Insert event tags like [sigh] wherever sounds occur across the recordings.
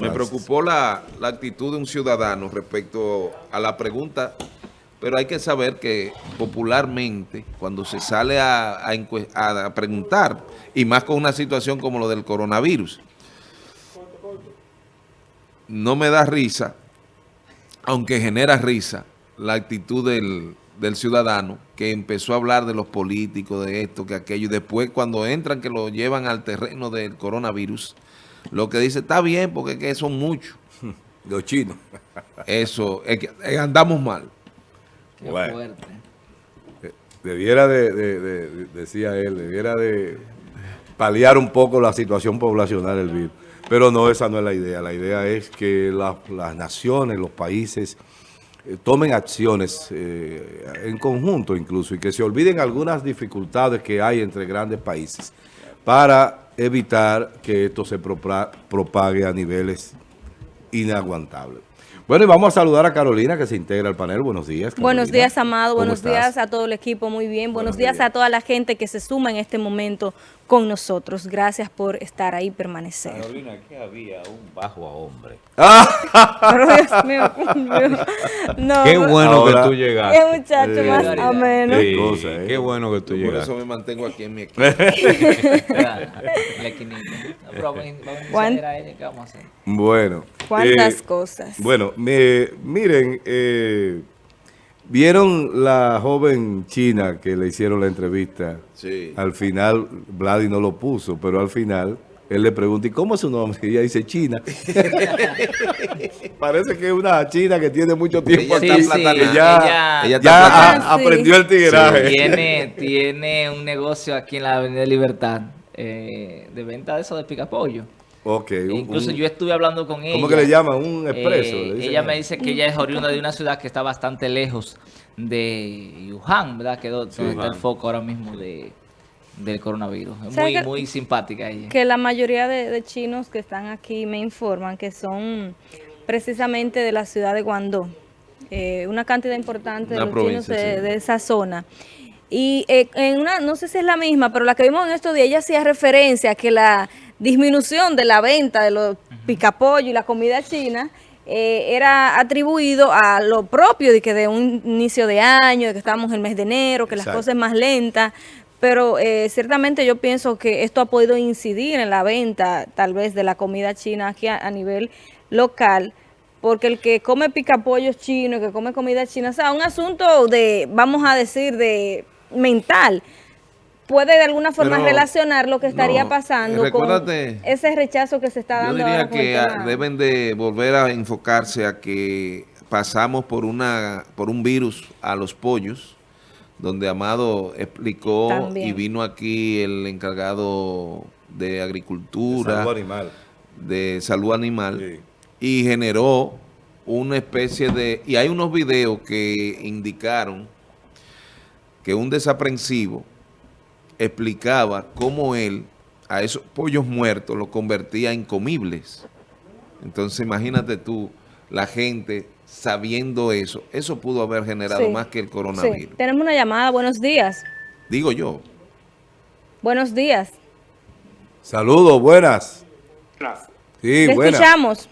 Me preocupó la, la, actitud de un ciudadano respecto a la pregunta, pero hay que saber que popularmente cuando se sale a, a, a preguntar, y más con una situación como lo del coronavirus, no me da risa, aunque genera risa, la actitud del, del ciudadano que empezó a hablar de los políticos, de esto, que aquello, y después cuando entran que lo llevan al terreno del coronavirus, lo que dice, está bien, porque es que son muchos. [laughs] Los chinos. Eso, es que eh, andamos mal. Qué bueno. fuerte. Eh, debiera de, de, de, decía él, debiera de paliar un poco la situación poblacional del virus. Pero no, esa no es la idea. La idea es que la, las naciones, los países, eh, tomen acciones eh, en conjunto incluso y que se olviden algunas dificultades que hay entre grandes países para evitar que esto se propague a niveles inaguantables. Bueno, y vamos a saludar a Carolina que se integra al panel. Buenos días. Buenos días, Amado. Buenos días a todo el equipo. Muy bien. Buenos, días, a toda la gente que se suma en este momento con nosotros. Gracias por estar ahí y permanecer. Carolina, ¿qué había un bajo a hombre. [laughs] Pero [laughs] Dios mío, no, qué bueno que tú llegaste. Qué muchacho más ameno. Sí, cosa, ¿eh? Qué bueno que tú llegaste. Por eso me mantengo aquí en mi equipo. [laughs] Bueno. ¿Cuántas eh, cosas? Bueno, me, miren, eh, ¿vieron la joven china que le hicieron la entrevista? Sí. Al final, Vladi no lo puso, pero al final... Él le pregunta, ¿y cómo es su nombre? Y ella dice China. [laughs] Parece que es una china que tiene mucho tiempo acá sí, ya, ya aprendió el tigueraje. tiene, tiene un negocio aquí en la Avenida Libertad eh, de venta de eso de picapollo. Ok. Incluso yo estuve hablando con ella. ¿Cómo que le llaman? ¿Un expreso? Eh, ella me dice que ella es oriunda de una ciudad que está bastante lejos de Wuhan, ¿verdad? Que es donde está el foco ahora mismo de, del coronavirus. Es muy, muy simpática ella. Que la mayoría de, chinos que están aquí me informan que son precisamente de la ciudad de Guangdong. Eh, una cantidad importante de los chinos de, esa zona. Y eh, en una, no sé si es la misma, pero la que vimos en estos días, ella hacía referencia a que la disminución de la venta de los picapollos y la comida china eh, era atribuido a lo propio de que de un inicio de año, de que estábamos en el mes de enero, que las cosas más lentas, pero eh, ciertamente yo pienso que esto ha podido incidir en la venta tal vez de la comida china aquí a, nivel local, porque el que come picapollos chinos, el que come comida china, o sea, un asunto de, vamos a decir, de mental, puede de alguna forma relacionar lo que estaría pasando con ese rechazo que se está dando. Yo diría que deben de volver a enfocarse a que pasamos por una por un virus a los pollos, donde Amado explicó y vino aquí el encargado de agricultura, de salud animal, de salud animal y generó una especie de... Y hay unos videos que indicaron que un desaprensivo explicaba cómo él a esos pollos muertos los convertía en comibles. Entonces imagínate tú, la gente sabiendo eso, eso pudo haber generado más que el coronavirus. Tenemos una llamada, buenos días. Digo yo. Buenos días. Saludos, buenas. Sí, buenas. escuchamos.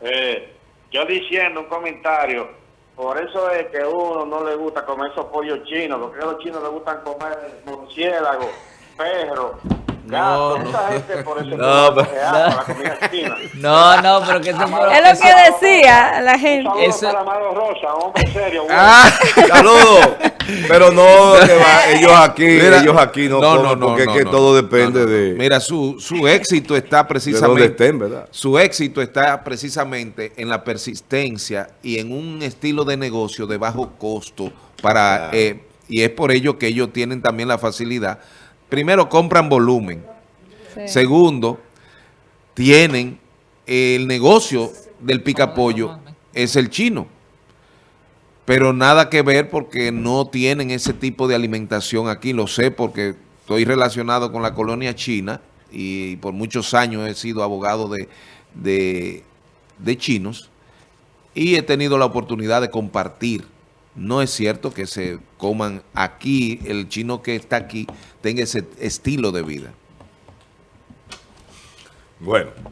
Eh, yo diciendo un comentario, por eso es que uno no le gusta comer esos pollos chinos, porque a los chinos les gustan comer murciélagos, perros, no, no. no, no, no, pero que eso, es lo que decía la gente. Eso... Rosa, hombre serio. Ah, [laughs] saludos. Pero no, que va, ellos aquí, ellos aquí no, no, no, porque es que todo depende de... Mira, su, su éxito está precisamente... Estén, ¿verdad? Su éxito está precisamente en la persistencia y en un estilo de negocio de bajo costo para... Eh, y es por ello que ellos tienen también la facilidad primero compran volumen. Segundo, tienen el negocio del picapollo, es el chino. Pero nada que ver porque no tienen ese tipo de alimentación aquí. Lo sé porque estoy relacionado con la colonia china y por muchos años he sido abogado de, de, de chinos y he tenido la oportunidad de compartir no es cierto que se coman aquí, el chino que está aquí tenga ese estilo de vida. Bueno.